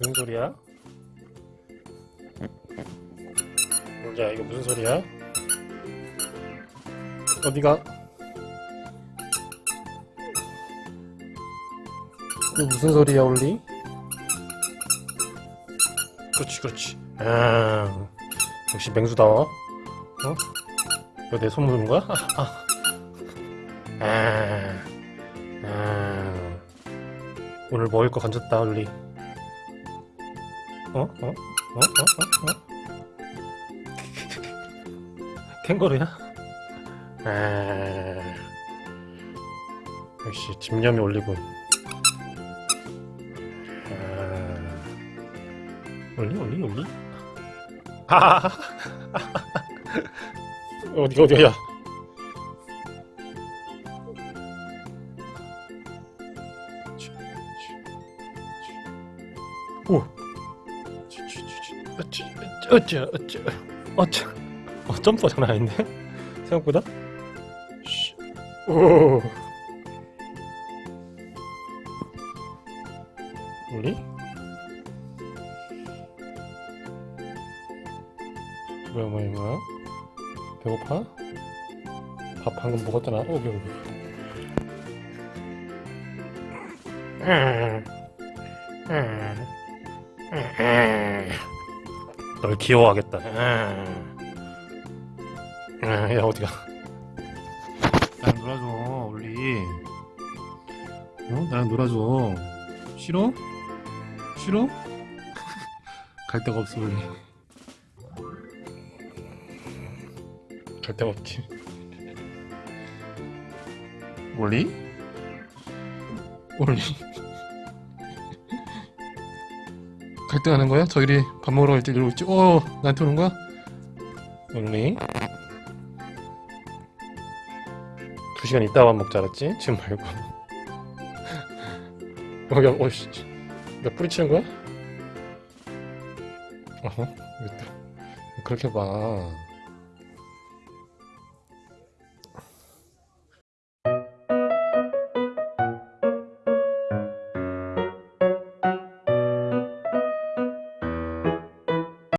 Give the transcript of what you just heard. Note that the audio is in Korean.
무슨 소리야? 야 이거 무슨 소리야? 어디가? 이거 무슨 소리야 올리? 그렇지 그렇지 아 역시 맹수다워 어? 이거 내 손 묻은 거야? 아, 아. 아, 아. 오늘 먹을 거 건졌다 올리 어? 어? 어? 어? 어? 어? 캥거루야? 아... 역시 집념이 올리군 아... 올리 올리 올리 아 어디 어디야. 오. 어찌 어찌 어찌 어찌. 어 점프 장난 아닌데? 생각보다? 쉬. 오. 우리? 뭐야 뭐야 뭐야 배고파 밥 방금 먹었잖아 오기 오기 음. 음. 음. 널 귀여워하겠다. 야 어디가? 나랑 놀아줘, 올리. 어? 나랑 놀아줘. 싫어? 싫어? 갈 데가 없어, 올리. 갈 데가 없지. 올리? 올리. 갈등하는 거야? 저희들이 밥 먹으러 갈 때 이러고 있지? 어, 나한테 오는 거야? 올리. 두 시간 있다 밥 먹자 알았지? 지금 말고. 어, 야, 어이씨. 몇 뿌리치는 거야? 어허, 왜 그렇게 봐.